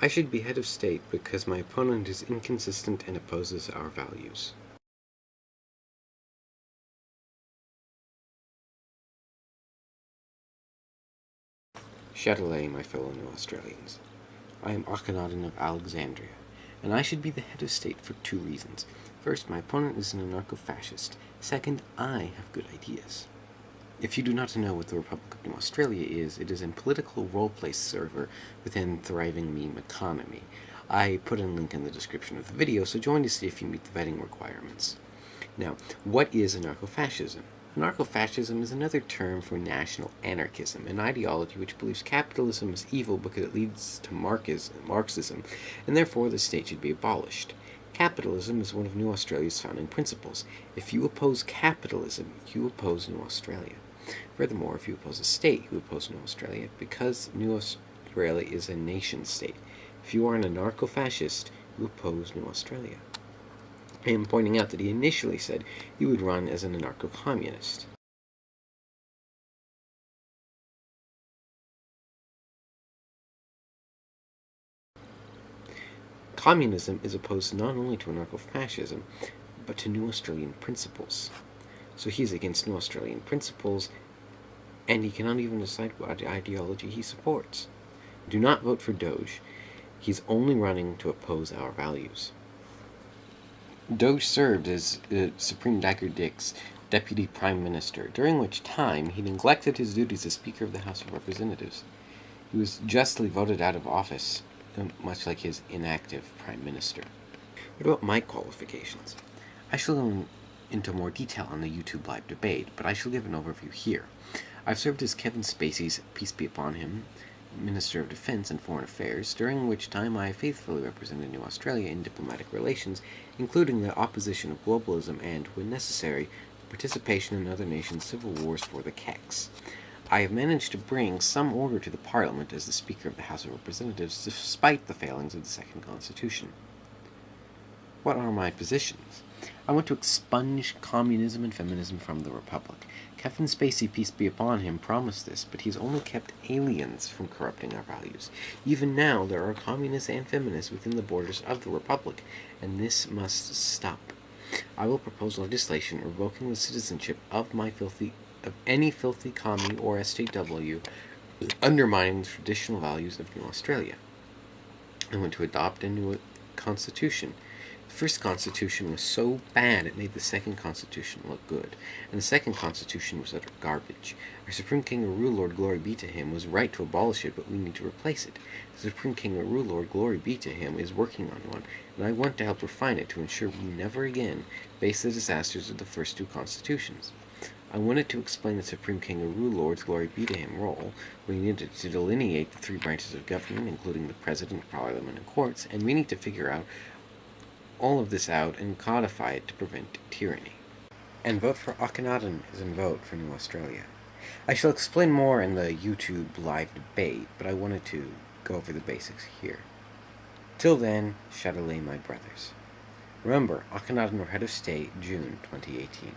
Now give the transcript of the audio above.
I should be head of state because my opponent is inconsistent and opposes our values. Chatelet, my fellow New Australians. I am Akhenaten of Alexandria, and I should be the head of state for two reasons. First, my opponent is an anarcho-fascist. Second, I have good ideas. If you do not know what the Republic of New Australia is, it is a political role-play server within thriving meme economy. I put a link in the description of the video, so join to see if you meet the vetting requirements. Now, what is anarcho-fascism? Anarcho-fascism is another term for national anarchism, an ideology which believes capitalism is evil because it leads to Marxism, and therefore the state should be abolished. Capitalism is one of New Australia's founding principles. If you oppose capitalism, you oppose New Australia. Furthermore, if you oppose a state, you oppose New Australia, because New Australia is a nation-state. If you are an anarcho-fascist, you oppose New Australia. I am pointing out that he initially said he would run as an anarcho-communist. Communism is opposed not only to anarcho-fascism, but to New Australian principles. So he's against New Australian principles, and he cannot even decide what ideology he supports. Do not vote for Doge. He's only running to oppose our values. Doge served as uh, Supreme Dagger Dick's deputy prime minister, during which time he neglected his duties as Speaker of the House of Representatives. He was justly voted out of office, much like his inactive prime minister. What about my qualifications? I shall go into more detail on the YouTube live debate, but I shall give an overview here. I've served as Kevin Spacey's, peace be upon him, Minister of Defense and Foreign Affairs, during which time I faithfully represented New Australia in diplomatic relations, including the opposition of globalism and, when necessary, participation in other nations' civil wars for the Keks. I have managed to bring some order to the Parliament as the Speaker of the House of Representatives, despite the failings of the Second Constitution. What are my positions? I want to expunge communism and feminism from the Republic. Kevin Spacey, peace be upon him, promised this, but he's only kept aliens from corrupting our values. Even now, there are communists and feminists within the borders of the Republic, and this must stop. I will propose legislation revoking the citizenship of my filthy of any filthy commie or SJW undermining the traditional values of New Australia. I want to adopt a new constitution the first constitution was so bad it made the second constitution look good, and the second constitution was utter garbage. Our Supreme Kangaroo Lord, glory be to him, was right to abolish it, but we need to replace it. The Supreme Kangaroo Lord, glory be to him, is working on one, and I want to help refine it to ensure we never again face the disasters of the first two constitutions. I wanted to explain the Supreme Kangaroo Lord's glory be to him role, we needed to delineate the three branches of government, including the President, Parliament, and courts, and we need to figure out all of this out and codify it to prevent tyranny. And vote for Akhenaten is in vote for New Australia. I shall explain more in the YouTube live debate, but I wanted to go over the basics here. Till then, Chatelet my brothers. Remember, Akhenaten or Head of State, June 2018.